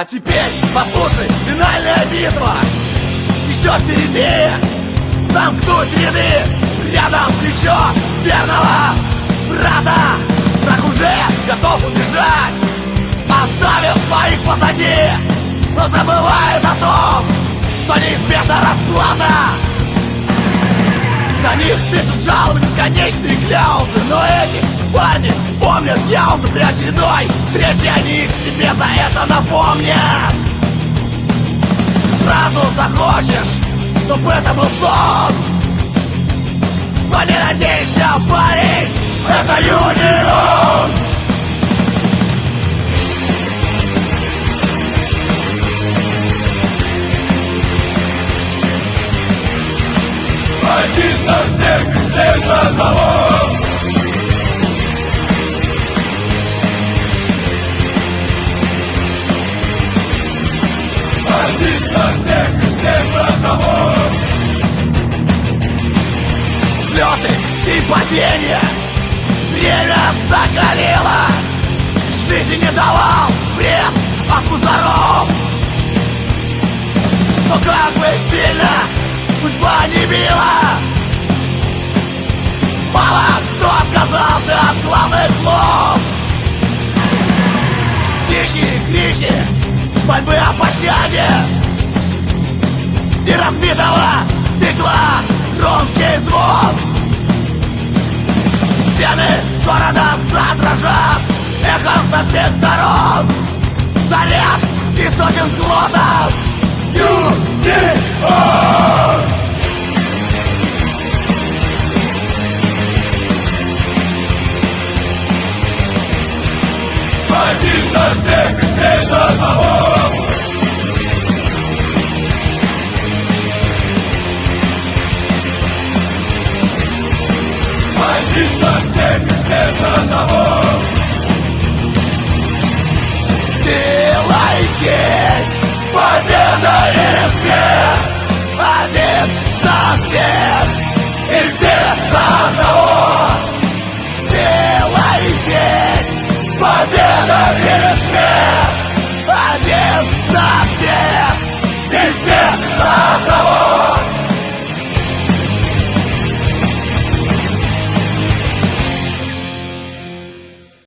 А теперь послушай, финальная битва. Еще впереди. Замкнуть ряды. Рядом плечо верного брата. Так уже готов убежать. Оставив своих позади. Но забывает о том Что неизбежна расплата на них пишут жалобы, бесконечные кляузы Но эти парни помнят яузы При очередной встрече они тебе за это напомнят. Сразу захочешь, чтобы это был сон. Но не надейся, парень, это Юнион За всех, всех за одного за всех, всех за одного Взлеты и падения. Время закалило. Жизнь не давал пресс от мусоров Но как бы сильно судьба не била слов Тихие крики мольбы о пощаде. И разбитого стекла громкий звон. Стены города задрожат Эхом со всех сторон. Заряд из сотен глотов Юнион! Один за всех и все за одного. Один всех и. Сила и честь, победа и смерть. Один за всех и все за одного. Сила и честь, победа.